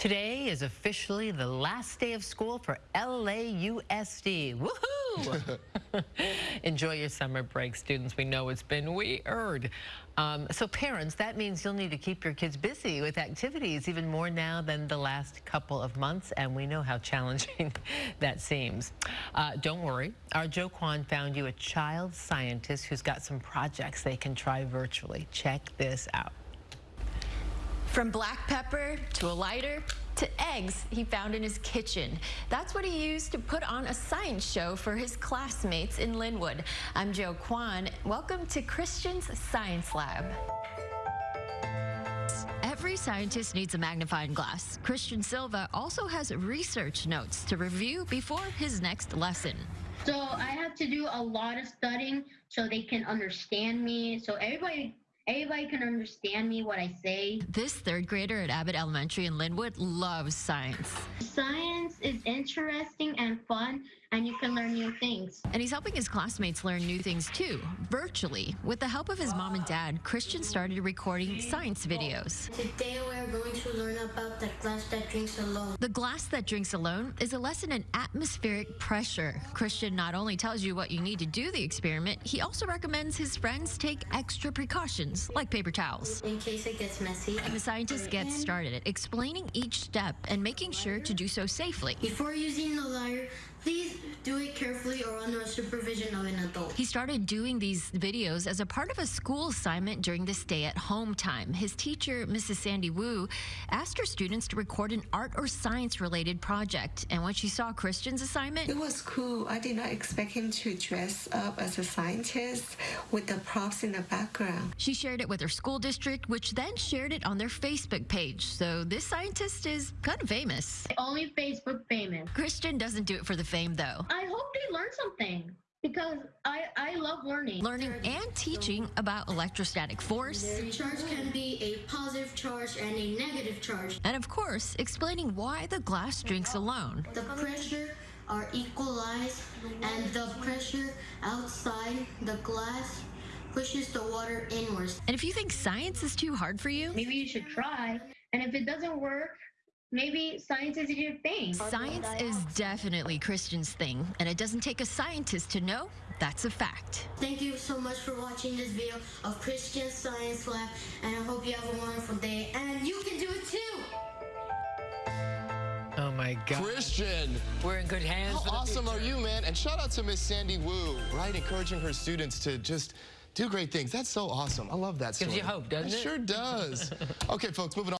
Today is officially the last day of school for LAUSD. Woohoo! Enjoy your summer break, students. We know it's been weird. Um, so parents, that means you'll need to keep your kids busy with activities even more now than the last couple of months, and we know how challenging that seems. Uh, don't worry, our Joe Kwan found you a child scientist who's got some projects they can try virtually. Check this out. From black pepper to a lighter to eggs he found in his kitchen. That's what he used to put on a science show for his classmates in Lynwood. I'm Joe Kwan. Welcome to Christian's Science Lab. Every scientist needs a magnifying glass. Christian Silva also has research notes to review before his next lesson. So I have to do a lot of studying so they can understand me. So everybody Everybody can understand me, what I say. This third grader at Abbott Elementary in Lynwood loves science. Science is interesting and fun, and you can learn new things. And he's helping his classmates learn new things too, virtually. With the help of his mom and dad, Christian started recording science videos. Today we're going to learn about the glass that drinks alone. The glass that drinks alone is a lesson in atmospheric pressure. Christian not only tells you what you need to do the experiment, he also recommends his friends take extra precautions, like paper towels. In case it gets messy. And the scientist gets started explaining each step and making sure to do so safely. Before using the lighter, please do it carefully or under supervision of an adult. He started doing these videos as a part of a school assignment during the stay at home time. His teacher, Mrs. Sandy Wu, asked her students to record an art or science related project. And when she saw Christian's assignment, it was cool. I did not expect him to dress up as a scientist with the props in the background. She shared it with her school district, which then shared it on their Facebook page. So this scientist is kind of famous. Only Facebook famous. Christian doesn't do it for the fame, though. I hope they learn something because I, I love learning. Learning and teaching about electrostatic force. The charge can be a positive charge and a negative charge. And of course, explaining why the glass drinks alone. The pressure are equalized and the pressure outside the glass pushes the water inwards. And if you think science is too hard for you, maybe you should try. And if it doesn't work, maybe science is your thing. Science is definitely Christian's thing, and it doesn't take a scientist to know that's a fact. Thank you so much for watching this video of Christian Science Lab, and I hope you have a wonderful day, and you can do it too! Oh my God. Christian. We're in good hands. How awesome are you, man? And shout out to Miss Sandy Wu, right? Encouraging her students to just do great things. That's so awesome. I love that story. Gives you hope, doesn't it? It sure does. okay, folks, moving on.